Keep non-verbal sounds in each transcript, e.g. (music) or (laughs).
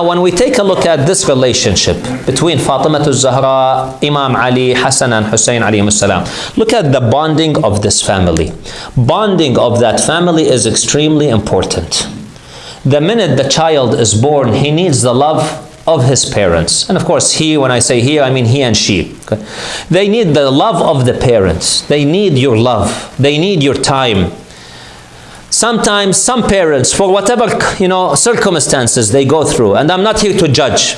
When we take a look at this relationship between Fatima al-Zahra, Imam Ali, Hassan and Hussein alayhim salam, look at the bonding of this family. Bonding of that family is extremely important. The minute the child is born, he needs the love of his parents. And of course, he, when I say he, I mean he and she. Okay? They need the love of the parents. They need your love. They need your time. Sometimes some parents, for whatever you know circumstances they go through, and I'm not here to judge.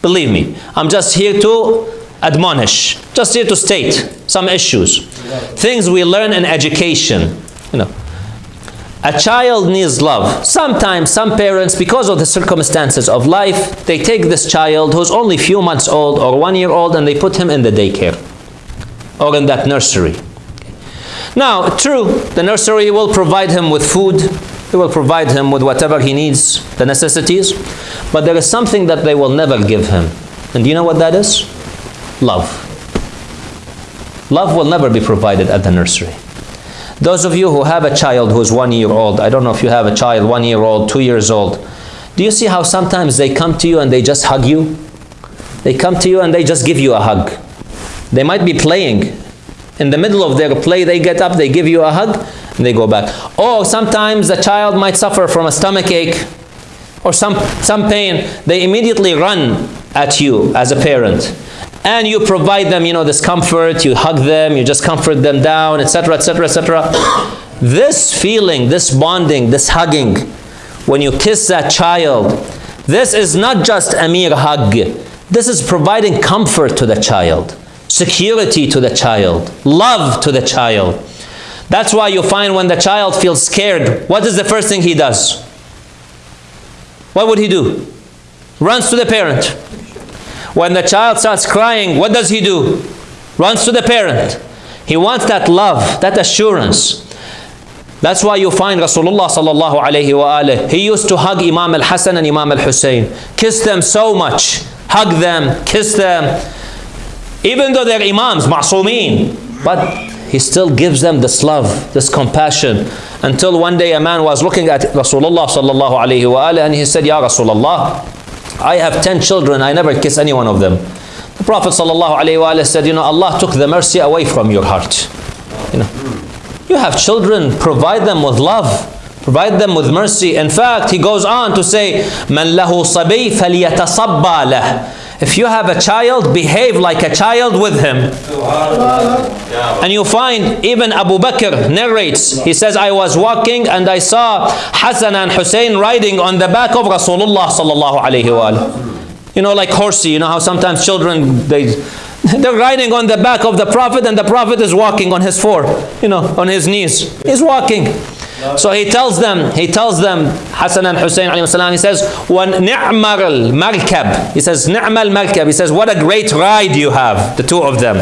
Believe me, I'm just here to admonish, just here to state some issues, things we learn in education. You know, a child needs love. Sometimes some parents, because of the circumstances of life, they take this child who's only few months old or one year old and they put him in the daycare or in that nursery. Now, true, the nursery will provide him with food, they will provide him with whatever he needs, the necessities, but there is something that they will never give him. And do you know what that is? Love. Love will never be provided at the nursery. Those of you who have a child who is one year old, I don't know if you have a child one year old, two years old, do you see how sometimes they come to you and they just hug you? They come to you and they just give you a hug. They might be playing in the middle of their play, they get up, they give you a hug, and they go back. Or sometimes a child might suffer from a stomach ache or some, some pain. They immediately run at you as a parent. And you provide them, you know, this comfort, you hug them, you just comfort them down, etc., etc., etc. This feeling, this bonding, this hugging, when you kiss that child, this is not just a mere hug. This is providing comfort to the child security to the child, love to the child. That's why you find when the child feels scared, what is the first thing he does? What would he do? Runs to the parent. When the child starts crying, what does he do? Runs to the parent. He wants that love, that assurance. That's why you find Rasulullah sallallahu alayhi wa he used to hug Imam al-Hasan and Imam al-Hussein. Kiss them so much. Hug them, kiss them. Even though they're imams, ma'soomeen, but he still gives them this love, this compassion. Until one day a man was looking at Rasulullah sallallahu alayhi wa and he said, Ya Rasulullah, I have 10 children, I never kiss any one of them. The Prophet sallallahu alayhi wa said, you know, Allah took the mercy away from your heart. You know, you have children, provide them with love. Provide them with mercy. In fact, he goes on to say, من له صبي فليتصبى له if you have a child, behave like a child with him. And you find even Abu Bakr narrates, he says, I was walking and I saw Hassan and Hussein riding on the back of Rasulullah sallallahu alayhi wa You know, like horsey, you know how sometimes children, they, (laughs) they're riding on the back of the Prophet and the Prophet is walking on his four, you know, on his knees. He's walking. So he tells them, he tells them, Hassan and Hussein he says, وَنِعْمَ الْمَرْكَبِ He says, نِعْمَ الْمَرْكَبِ He says, what a great ride you have, the two of them.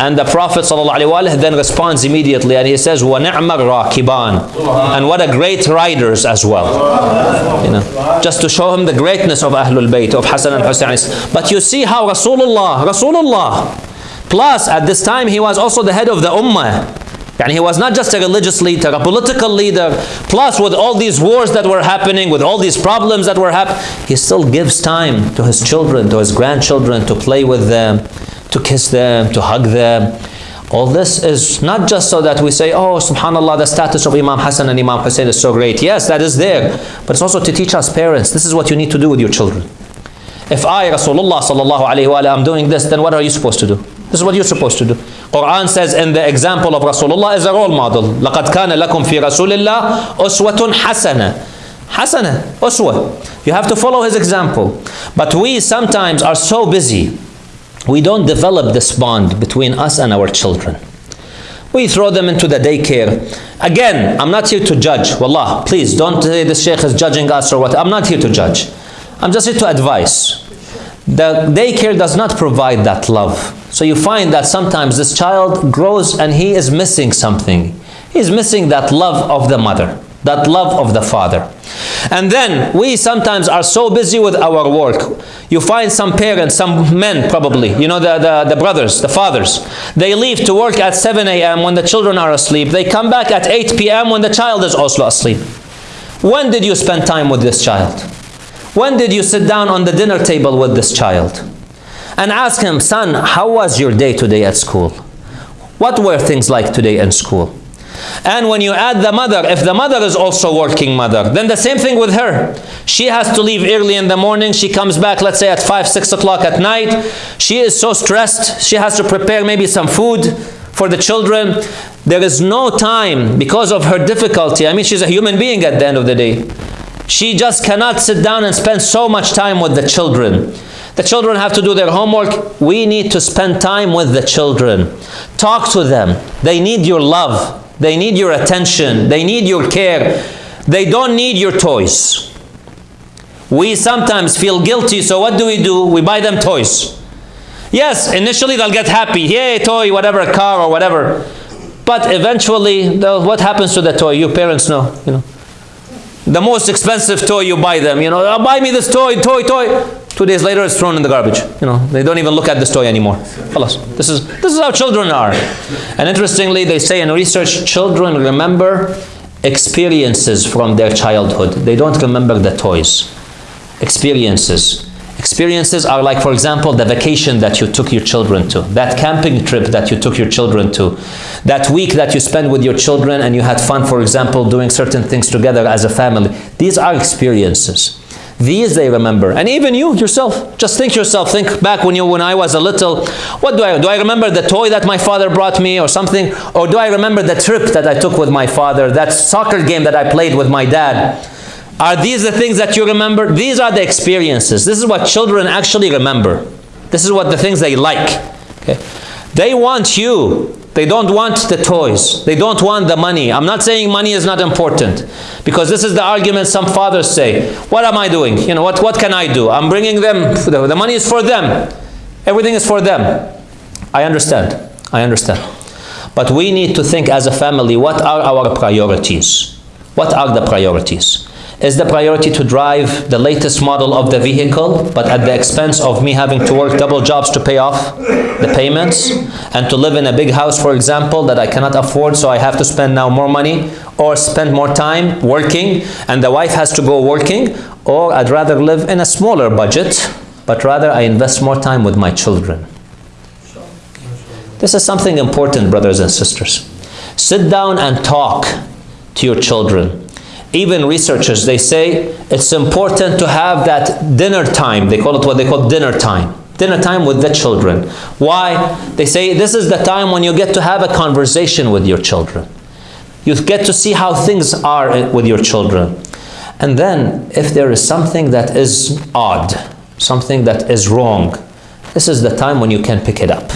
And the Prophet ﷺ then responds immediately and he says, وَنِعْمَ الرَّاكِبَانِ And what a great riders as well. You know, just to show him the greatness of Ahlul Bayt, of Hassan and Hussein. But you see how Rasulullah, Rasulullah, plus at this time he was also the head of the Ummah. And he was not just a religious leader, a political leader. Plus, with all these wars that were happening, with all these problems that were happening, he still gives time to his children, to his grandchildren, to play with them, to kiss them, to hug them. All this is not just so that we say, oh, subhanAllah, the status of Imam Hassan and Imam Hussein is so great. Yes, that is there. But it's also to teach us parents, this is what you need to do with your children. If I, Rasulullah am doing this, then what are you supposed to do? This is what you're supposed to do. Quran says in the example of Rasulullah is a role model. لَقَدْ كَانَ لَكُمْ فِي رَسُولِ اللَّهِ أُسْوَةٌ حَسَنَةٌ Hasana, uswa. You have to follow his example. But we sometimes are so busy, we don't develop this bond between us and our children. We throw them into the daycare. Again, I'm not here to judge. Wallah, please don't say the sheikh is judging us or what. I'm not here to judge. I'm just here to advise. The daycare does not provide that love. So you find that sometimes this child grows and he is missing something. He's missing that love of the mother, that love of the father. And then we sometimes are so busy with our work. You find some parents, some men probably, you know, the, the, the brothers, the fathers. They leave to work at 7 a.m. when the children are asleep. They come back at 8 p.m. when the child is also asleep. When did you spend time with this child? When did you sit down on the dinner table with this child? And ask him, son, how was your day today at school? What were things like today in school? And when you add the mother, if the mother is also working mother, then the same thing with her. She has to leave early in the morning. She comes back, let's say at 5, 6 o'clock at night. She is so stressed. She has to prepare maybe some food for the children. There is no time because of her difficulty. I mean, she's a human being at the end of the day. She just cannot sit down and spend so much time with the children. The children have to do their homework. We need to spend time with the children. Talk to them. They need your love. They need your attention. They need your care. They don't need your toys. We sometimes feel guilty, so what do we do? We buy them toys. Yes, initially they'll get happy. Yay, toy, whatever, car or whatever. But eventually, what happens to the toy? You parents know, you know. The most expensive toy you buy them, you know, oh, buy me this toy, toy, toy. Two days later, it's thrown in the garbage. You know, they don't even look at this toy anymore. This is, this is how children are. And interestingly, they say in research, children remember experiences from their childhood. They don't remember the toys. Experiences. Experiences are like, for example, the vacation that you took your children to, that camping trip that you took your children to, that week that you spent with your children and you had fun, for example, doing certain things together as a family. These are experiences. These they remember. And even you yourself, just think yourself, think back when you when I was a little, what do I do I remember the toy that my father brought me or something? Or do I remember the trip that I took with my father, that soccer game that I played with my dad? Are these the things that you remember? These are the experiences. This is what children actually remember. This is what the things they like. Okay? They want you they don't want the toys. They don't want the money. I'm not saying money is not important because this is the argument some fathers say. What am I doing? You know, what, what can I do? I'm bringing them, the money is for them. Everything is for them. I understand. I understand. But we need to think as a family, what are our priorities? What are the priorities? Is the priority to drive the latest model of the vehicle, but at the expense of me having to work double jobs to pay off the payments? And to live in a big house, for example, that I cannot afford, so I have to spend now more money, or spend more time working, and the wife has to go working, or I'd rather live in a smaller budget, but rather I invest more time with my children. This is something important, brothers and sisters. Sit down and talk to your children even researchers, they say it's important to have that dinner time. They call it what they call dinner time. Dinner time with the children. Why? They say this is the time when you get to have a conversation with your children. You get to see how things are with your children. And then, if there is something that is odd, something that is wrong, this is the time when you can pick it up.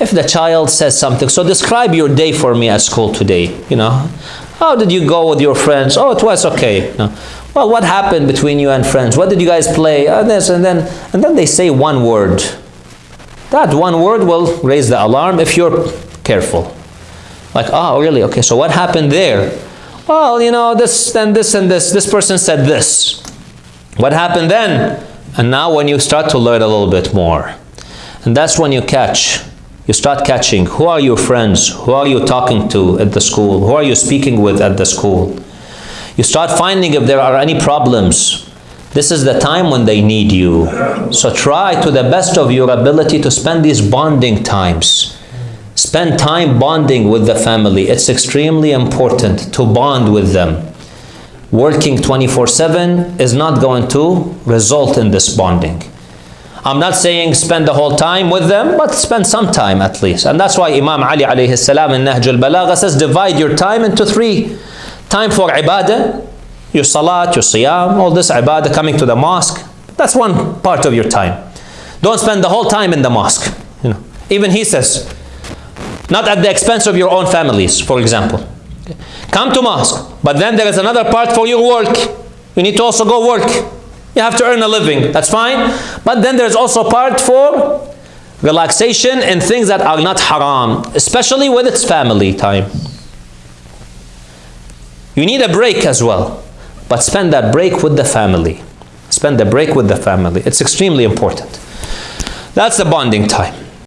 If the child says something, so describe your day for me at school today, you know. How did you go with your friends? Oh, it was okay. No. Well, what happened between you and friends? What did you guys play? Oh, this and then, and then they say one word. That one word will raise the alarm if you're careful. Like, oh, really? Okay, so what happened there? Well, you know, this and this and this. This person said this. What happened then? And now when you start to learn a little bit more, and that's when you catch you start catching who are your friends, who are you talking to at the school, who are you speaking with at the school. You start finding if there are any problems. This is the time when they need you. So try to the best of your ability to spend these bonding times. Spend time bonding with the family. It's extremely important to bond with them. Working 24-7 is not going to result in this bonding. I'm not saying spend the whole time with them, but spend some time at least. And that's why Imam Ali alayhi salam in Nahj al-Balagha says, divide your time into three. Time for ibadah, your salat, your siyam, all this ibadah coming to the mosque. That's one part of your time. Don't spend the whole time in the mosque. You know, Even he says, not at the expense of your own families, for example. Come to mosque, but then there is another part for your work. You need to also go work. You have to earn a living, that's fine. But then there's also part for relaxation and things that are not haram, especially with its family time. You need a break as well, but spend that break with the family. Spend the break with the family. It's extremely important. That's the bonding time.